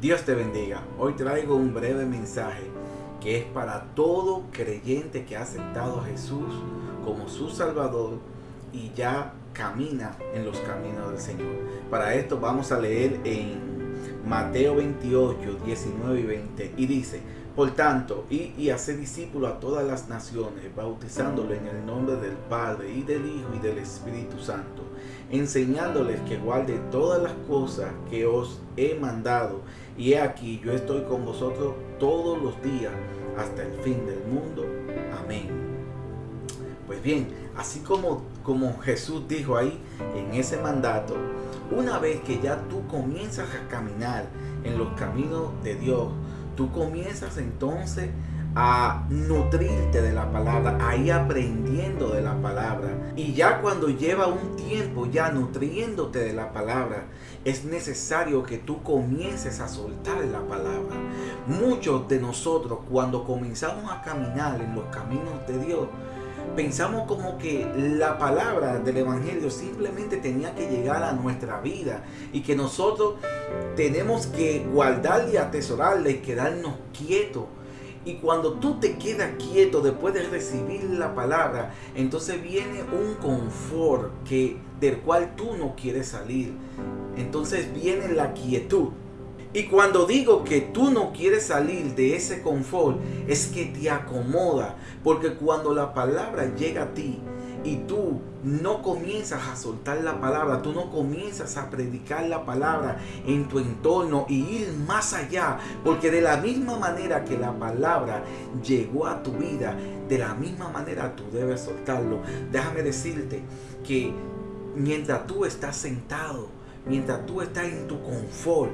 Dios te bendiga. Hoy traigo un breve mensaje que es para todo creyente que ha aceptado a Jesús como su Salvador y ya camina en los caminos del Señor. Para esto vamos a leer en Mateo 28, 19 y 20 y dice, por tanto, y, y hace discípulo a todas las naciones, bautizándolo en el nombre del Padre y del Hijo y del Espíritu Santo, enseñándoles que guarde todas las cosas que os he mandado. Y he aquí, yo estoy con vosotros todos los días hasta el fin del mundo. Amén. Pues bien, así como, como Jesús dijo ahí en ese mandato, una vez que ya tú comienzas a caminar en los caminos de Dios, tú comienzas entonces a nutrirte de la palabra, a ir aprendiendo de la palabra. Y ya cuando lleva un tiempo ya nutriéndote de la palabra, es necesario que tú comiences a soltar la palabra. Muchos de nosotros cuando comenzamos a caminar en los caminos de Dios, pensamos como que la palabra del Evangelio simplemente tenía que llegar a nuestra vida y que nosotros tenemos que guardarla y atesorarla y quedarnos quietos. Y cuando tú te quedas quieto después de recibir la palabra, entonces viene un confort que, del cual tú no quieres salir. Entonces viene la quietud. Y cuando digo que tú no quieres salir de ese confort, es que te acomoda. Porque cuando la palabra llega a ti y tú no comienzas a soltar la palabra, tú no comienzas a predicar la palabra en tu entorno y ir más allá. Porque de la misma manera que la palabra llegó a tu vida, de la misma manera tú debes soltarlo. Déjame decirte que mientras tú estás sentado, mientras tú estás en tu confort,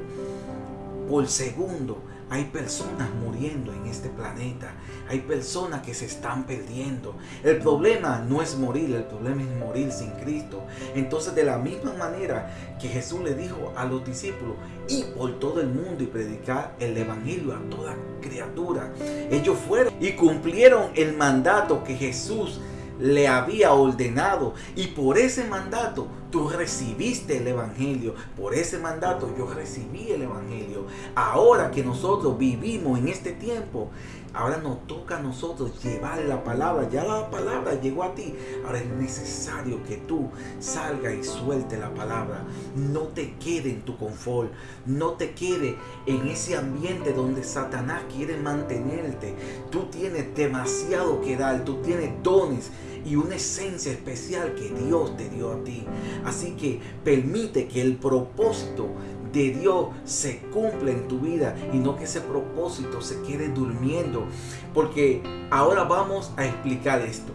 por segundo. Hay personas muriendo en este planeta. Hay personas que se están perdiendo. El problema no es morir, el problema es morir sin Cristo. Entonces de la misma manera que Jesús le dijo a los discípulos, y por todo el mundo y predicar el Evangelio a toda criatura. Ellos fueron y cumplieron el mandato que Jesús le había ordenado y por ese mandato tú recibiste el evangelio. Por ese mandato yo recibí el evangelio. Ahora que nosotros vivimos en este tiempo ahora nos toca a nosotros llevar la palabra. Ya la palabra llegó a ti. Ahora es necesario que tú salgas y suelte la palabra. No te quede en tu confort. No te quede en ese ambiente donde Satanás quiere mantenerte. Tú tienes demasiado que dar. Tú tienes dones y una esencia especial que Dios te dio a ti. Así que permite que el propósito de Dios se cumpla en tu vida y no que ese propósito se quede durmiendo. Porque ahora vamos a explicar esto.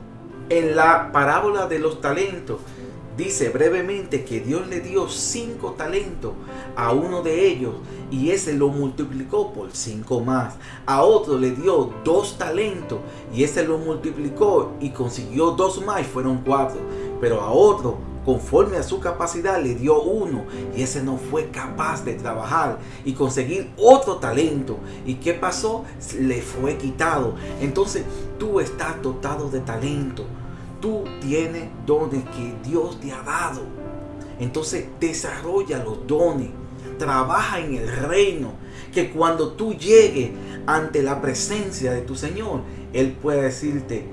En la parábola de los talentos, Dice brevemente que Dios le dio cinco talentos a uno de ellos y ese lo multiplicó por cinco más. A otro le dio dos talentos y ese lo multiplicó y consiguió dos más y fueron cuatro. Pero a otro conforme a su capacidad le dio uno y ese no fue capaz de trabajar y conseguir otro talento. ¿Y qué pasó? Le fue quitado. Entonces tú estás dotado de talento tú tienes dones que Dios te ha dado. Entonces desarrolla los dones. Trabaja en el reino. Que cuando tú llegues ante la presencia de tu Señor, Él puede decirte,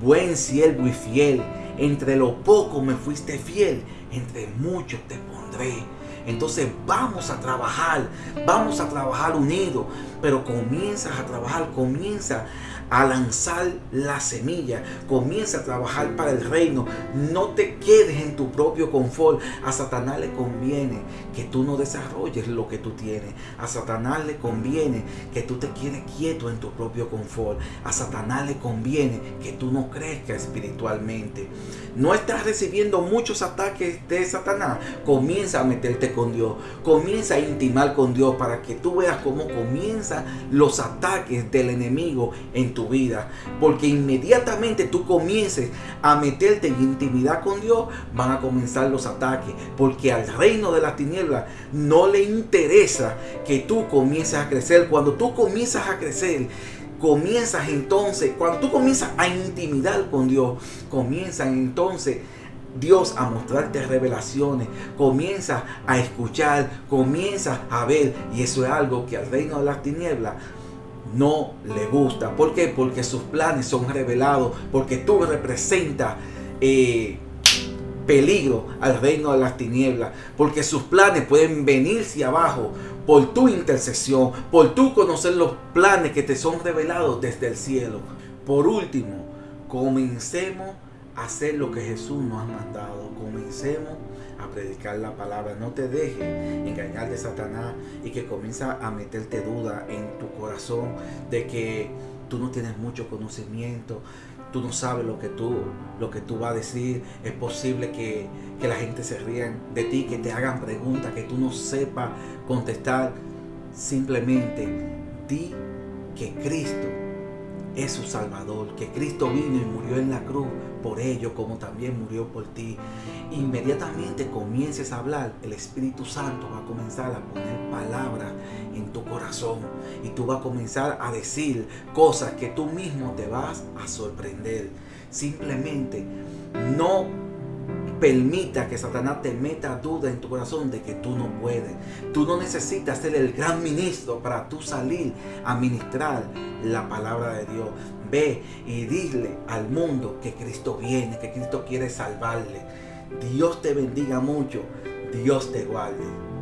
buen siervo y fiel, entre lo poco me fuiste fiel, entre mucho te pondré. Entonces vamos a trabajar, vamos a trabajar unidos, pero comienzas a trabajar, comienza a lanzar la semilla, comienza a trabajar para el reino, no te quedes en tu propio confort. A Satanás le conviene que tú no desarrolles lo que tú tienes. A Satanás le conviene que tú te quedes quieto en tu propio confort. A Satanás le conviene que tú no crezcas espiritualmente. No estás recibiendo muchos ataques de Satanás. Comienza a meterte con Dios. Comienza a intimar con Dios para que tú veas cómo comienzan los ataques del enemigo en tu vida. Porque inmediatamente tú comiences a meterte en intimidad con Dios, van a comenzar los ataques. Porque al reino de la tiniebla no le interesa que tú comiences a crecer. Cuando tú comienzas a crecer, comienzas entonces, cuando tú comienzas a intimidar con Dios, comienzan entonces Dios a mostrarte revelaciones, comienzas a escuchar, comienzas a ver, y eso es algo que al reino de las tinieblas no le gusta. ¿Por qué? Porque sus planes son revelados, porque tú representas eh, peligro al reino de las tinieblas, porque sus planes pueden venirse abajo por tu intercesión, por tu conocer los planes que te son revelados desde el cielo. Por último, comencemos a hacer lo que Jesús nos ha mandado. Comencemos a predicar la palabra. No te dejes engañar de Satanás y que comienza a meterte duda en tu corazón de que tú no tienes mucho conocimiento, tú no sabes lo que tú, lo que tú vas a decir. Es posible que, que la gente se rían de ti, que te hagan preguntas que tú no sepas contestar. Simplemente di que Cristo es su Salvador, que Cristo vino y murió en la cruz por ello, como también murió por ti. Inmediatamente comiences a hablar, el Espíritu Santo va a comenzar a poner palabras en tu corazón y tú vas a comenzar a decir cosas que tú mismo te vas a sorprender. Simplemente no permita que Satanás te meta duda en tu corazón de que tú no puedes. Tú no necesitas ser el gran ministro para tú salir a ministrar la palabra de Dios. Ve y dile al mundo que Cristo viene, que Cristo quiere salvarle. Dios te bendiga mucho. Dios te guarde.